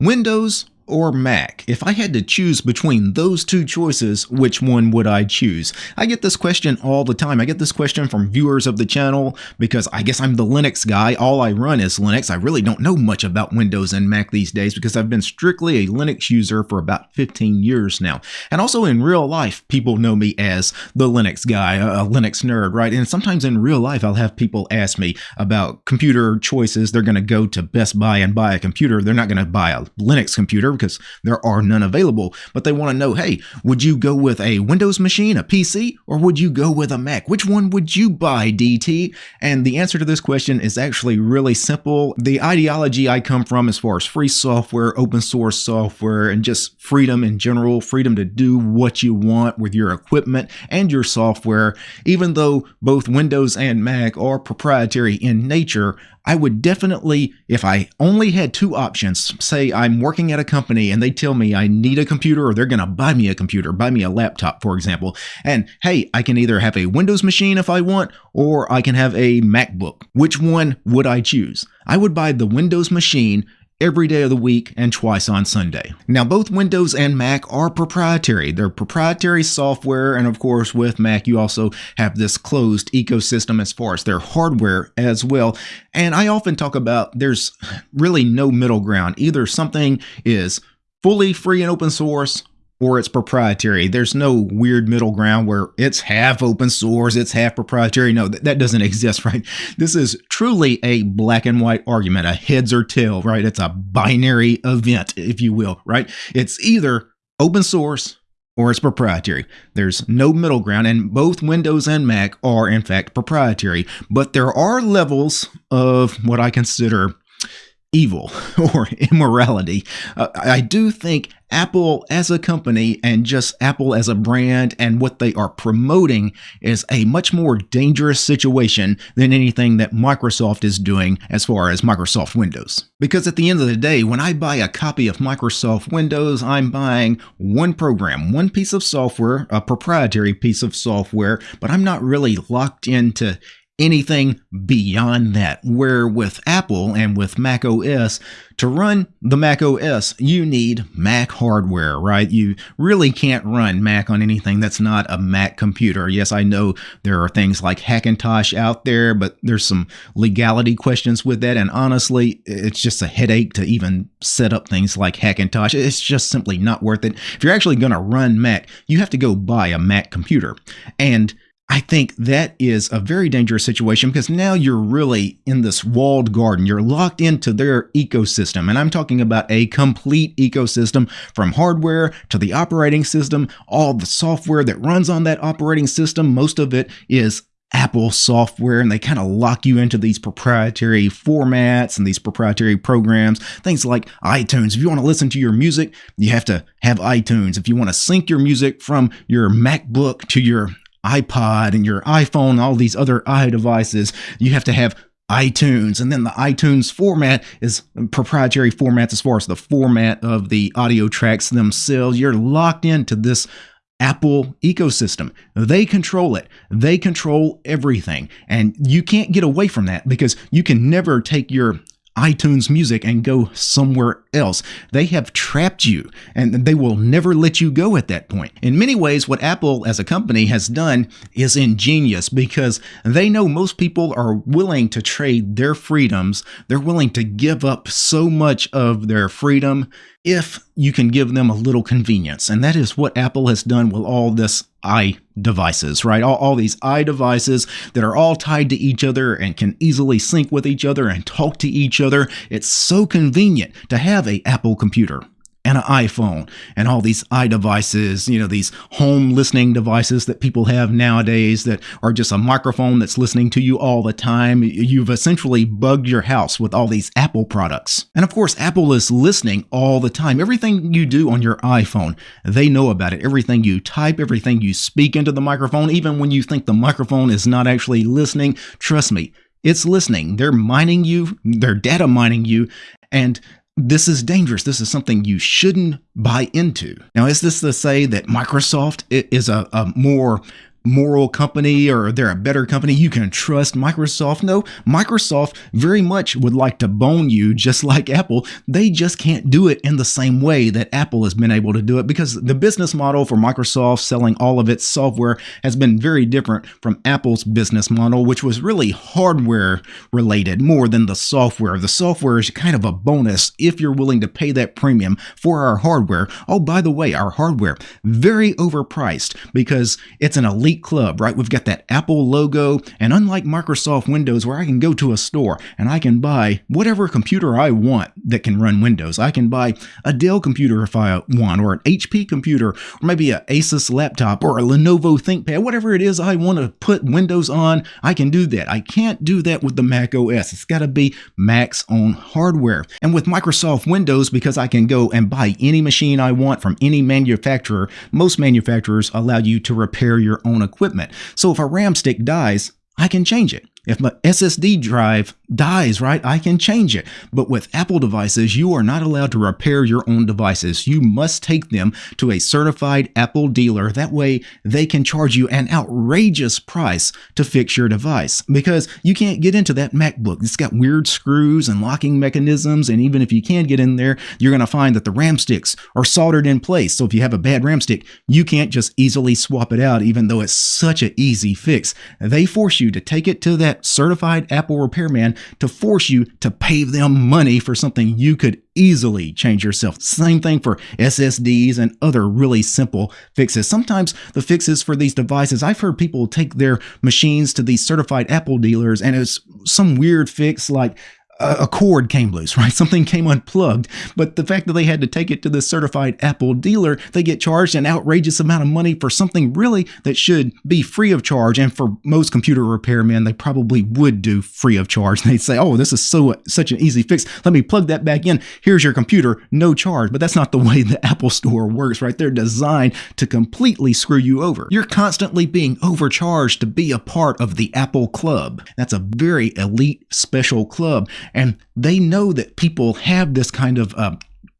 Windows or Mac? If I had to choose between those two choices, which one would I choose? I get this question all the time. I get this question from viewers of the channel because I guess I'm the Linux guy. All I run is Linux. I really don't know much about Windows and Mac these days because I've been strictly a Linux user for about 15 years now. And also in real life, people know me as the Linux guy, a Linux nerd, right? And sometimes in real life, I'll have people ask me about computer choices. They're going to go to Best Buy and buy a computer. They're not going to buy a Linux computer because there are none available. But they want to know, hey, would you go with a Windows machine, a PC, or would you go with a Mac? Which one would you buy, DT? And the answer to this question is actually really simple. The ideology I come from as far as free software, open source software, and just freedom in general, freedom to do what you want with your equipment and your software, even though both Windows and Mac are proprietary in nature, I would definitely, if I only had two options, say I'm working at a company and they tell me I need a computer or they're going to buy me a computer, buy me a laptop, for example. And hey, I can either have a Windows machine if I want, or I can have a MacBook. Which one would I choose? I would buy the Windows machine every day of the week and twice on Sunday. Now, both Windows and Mac are proprietary. They're proprietary software, and of course, with Mac, you also have this closed ecosystem as far as their hardware as well. And I often talk about there's really no middle ground. Either something is fully free and open source or it's proprietary. There's no weird middle ground where it's half open source, it's half proprietary. No, that, that doesn't exist, right? This is truly a black and white argument, a heads or tail, right? It's a binary event, if you will, right? It's either open source or it's proprietary. There's no middle ground, and both Windows and Mac are, in fact, proprietary. But there are levels of what I consider evil or immorality. Uh, I do think Apple as a company and just Apple as a brand and what they are promoting is a much more dangerous situation than anything that Microsoft is doing as far as Microsoft Windows. Because at the end of the day, when I buy a copy of Microsoft Windows, I'm buying one program, one piece of software, a proprietary piece of software, but I'm not really locked into anything beyond that. Where with Apple and with Mac OS, to run the Mac OS, you need Mac hardware, right? You really can't run Mac on anything that's not a Mac computer. Yes, I know there are things like Hackintosh out there, but there's some legality questions with that. And honestly, it's just a headache to even set up things like Hackintosh. It's just simply not worth it. If you're actually going to run Mac, you have to go buy a Mac computer. And I think that is a very dangerous situation because now you're really in this walled garden. You're locked into their ecosystem. And I'm talking about a complete ecosystem from hardware to the operating system, all the software that runs on that operating system. Most of it is Apple software and they kind of lock you into these proprietary formats and these proprietary programs. Things like iTunes. If you want to listen to your music, you have to have iTunes. If you want to sync your music from your MacBook to your iPod and your iPhone, all these other iDevices, you have to have iTunes. And then the iTunes format is proprietary formats as far as the format of the audio tracks themselves. You're locked into this Apple ecosystem. They control it. They control everything. And you can't get away from that because you can never take your iTunes Music and go somewhere else. They have trapped you and they will never let you go at that point. In many ways, what Apple as a company has done is ingenious because they know most people are willing to trade their freedoms. They're willing to give up so much of their freedom if you can give them a little convenience. And that is what Apple has done with all this i devices, right? All, all these i devices that are all tied to each other and can easily sync with each other and talk to each other. It's so convenient to have a Apple computer and an iPhone and all these iDevices, you know, these home listening devices that people have nowadays that are just a microphone that's listening to you all the time. You've essentially bugged your house with all these Apple products. And of course, Apple is listening all the time. Everything you do on your iPhone, they know about it. Everything you type, everything you speak into the microphone, even when you think the microphone is not actually listening, trust me, it's listening. They're mining you, they're data mining you, and this is dangerous. This is something you shouldn't buy into. Now, is this to say that Microsoft is a, a more moral company or they're a better company. You can trust Microsoft. No, Microsoft very much would like to bone you just like Apple. They just can't do it in the same way that Apple has been able to do it because the business model for Microsoft selling all of its software has been very different from Apple's business model, which was really hardware related more than the software. The software is kind of a bonus if you're willing to pay that premium for our hardware. Oh, by the way, our hardware, very overpriced because it's an elite club, right? We've got that Apple logo, and unlike Microsoft Windows, where I can go to a store and I can buy whatever computer I want that can run Windows, I can buy a Dell computer if I want, or an HP computer, or maybe an Asus laptop, or a Lenovo ThinkPad, whatever it is I want to put Windows on, I can do that. I can't do that with the Mac OS. It's got to be Mac's own hardware. And with Microsoft Windows, because I can go and buy any machine I want from any manufacturer, most manufacturers allow you to repair your equipment. So if a RAM stick dies, I can change it. If my SSD drive dies, right, I can change it. But with Apple devices, you are not allowed to repair your own devices. You must take them to a certified Apple dealer. That way, they can charge you an outrageous price to fix your device because you can't get into that MacBook. It's got weird screws and locking mechanisms. And even if you can get in there, you're going to find that the RAM sticks are soldered in place. So if you have a bad RAM stick, you can't just easily swap it out, even though it's such an easy fix. They force you to take it to that that certified Apple repairman to force you to pay them money for something you could easily change yourself. Same thing for SSDs and other really simple fixes. Sometimes the fixes for these devices, I've heard people take their machines to these certified Apple dealers and it's some weird fix like a cord came loose, right? Something came unplugged. But the fact that they had to take it to the certified Apple dealer, they get charged an outrageous amount of money for something really that should be free of charge. And for most computer repairmen, they probably would do free of charge. They'd say, "Oh, this is so such an easy fix. Let me plug that back in. Here's your computer, no charge." But that's not the way the Apple Store works, right? They're designed to completely screw you over. You're constantly being overcharged to be a part of the Apple Club. That's a very elite special club and they know that people have this kind of uh,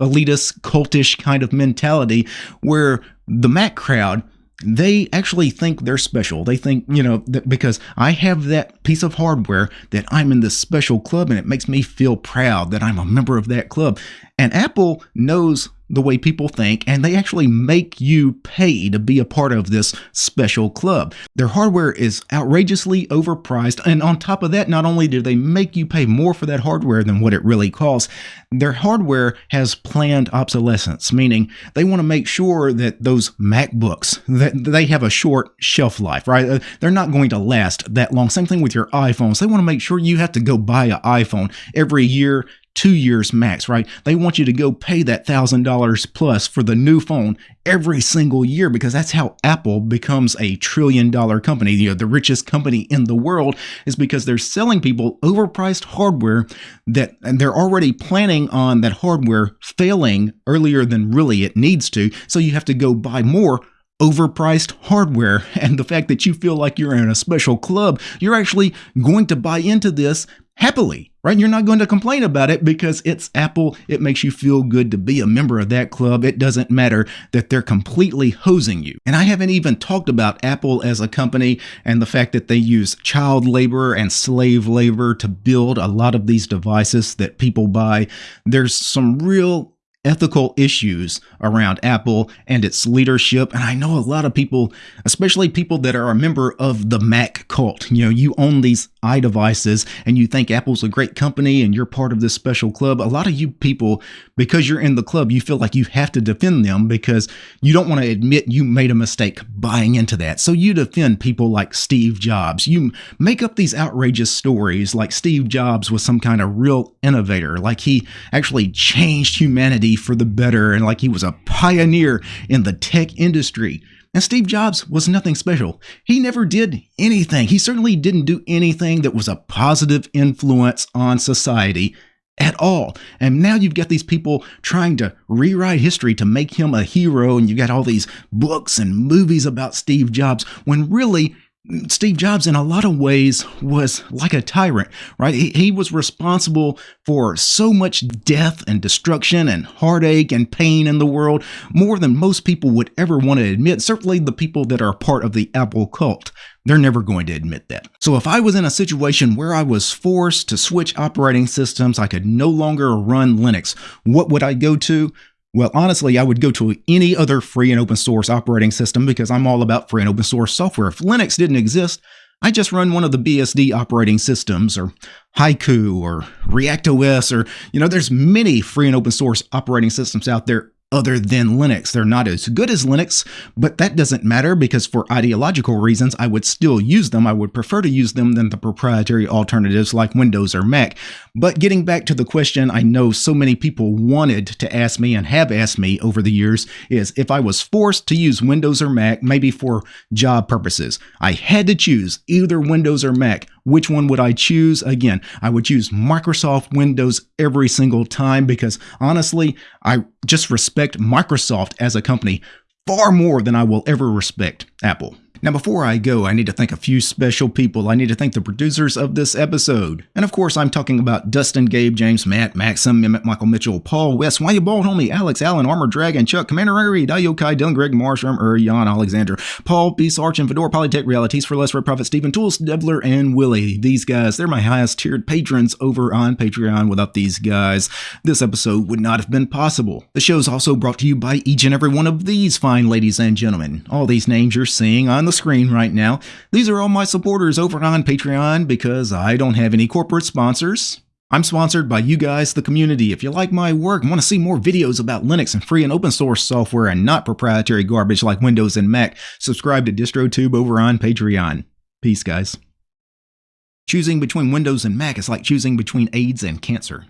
elitist, cultish kind of mentality where the Mac crowd they actually think they're special. They think, you know, because I have that piece of hardware that I'm in this special club and it makes me feel proud that I'm a member of that club. And Apple knows the way people think, and they actually make you pay to be a part of this special club. Their hardware is outrageously overpriced, and on top of that, not only do they make you pay more for that hardware than what it really costs, their hardware has planned obsolescence, meaning they want to make sure that those MacBooks that they have a short shelf life, right? Uh, they're not going to last that long. Same thing with your iPhones. They want to make sure you have to go buy an iPhone every year two years max, right? They want you to go pay that $1,000 plus for the new phone every single year because that's how Apple becomes a trillion dollar company. You know, the richest company in the world is because they're selling people overpriced hardware that and they're already planning on that hardware failing earlier than really it needs to. So you have to go buy more overpriced hardware and the fact that you feel like you're in a special club, you're actually going to buy into this happily, right? You're not going to complain about it because it's Apple. It makes you feel good to be a member of that club. It doesn't matter that they're completely hosing you. And I haven't even talked about Apple as a company and the fact that they use child labor and slave labor to build a lot of these devices that people buy. There's some real ethical issues around Apple and its leadership. And I know a lot of people, especially people that are a member of the Mac cult, you know, you own these iDevices and you think Apple's a great company and you're part of this special club. A lot of you people, because you're in the club, you feel like you have to defend them because you don't want to admit you made a mistake buying into that. So you defend people like Steve Jobs. You make up these outrageous stories like Steve Jobs was some kind of real innovator, like he actually changed humanity for the better and like he was a pioneer in the tech industry. And Steve Jobs was nothing special. He never did anything. He certainly didn't do anything that was a positive influence on society at all. And now you've got these people trying to rewrite history to make him a hero, and you've got all these books and movies about Steve Jobs when really Steve Jobs, in a lot of ways, was like a tyrant, right? He, he, was responsible for so much death and destruction and heartache and pain in the world, more than most people would ever want to admit. Certainly, the people that are part of the Apple cult. They're never going to admit that. So if I was in a situation where I was forced to switch operating systems, I could no longer run Linux, what would I go to? Well, honestly, I would go to any other free and open source operating system because I'm all about free and open source software. If Linux didn't exist, I just run one of the BSD operating systems or Haiku or ReactOS or, you know, there's many free and open source operating systems out there other than Linux. They're not as good as Linux, but that doesn't matter because for ideological reasons, I would still use them. I would prefer to use them than the proprietary alternatives like Windows or Mac. But getting back to the question I know so many people wanted to ask me and have asked me over the years is if I was forced to use Windows or Mac, maybe for job purposes, I had to choose either Windows or Mac. Which one would I choose? Again, I would choose Microsoft Windows every single time because honestly, I just respect Microsoft as a company far more than I will ever respect Apple. Now, before I go, I need to thank a few special people. I need to thank the producers of this episode. And of course, I'm talking about Dustin, Gabe, James, Matt, Maxim, Mehmet, Michael Mitchell, Paul, West, Why You Bald Homie, Alex, Allen, Armor Dragon, Chuck, Commander Ari, Dayokai, Dylan, Greg, Marsham, erm, Ur, Jan, Alexander, Paul, Beast Arch, and Fedora, Polytech Realities for Less Red Prophet, Stephen Tools, Debler, and Willie. These guys, they're my highest tiered patrons over on Patreon. Without these guys, this episode would not have been possible. The show is also brought to you by each and every one of these fine ladies and gentlemen. All these names you're seeing on the screen right now. These are all my supporters over on Patreon because I don't have any corporate sponsors. I'm sponsored by you guys, the community. If you like my work and want to see more videos about Linux and free and open source software and not proprietary garbage like Windows and Mac, subscribe to DistroTube over on Patreon. Peace, guys. Choosing between Windows and Mac is like choosing between AIDS and cancer.